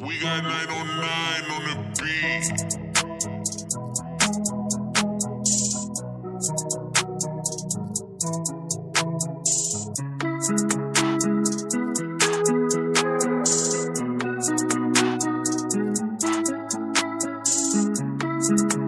We got 909 on the beat. Thank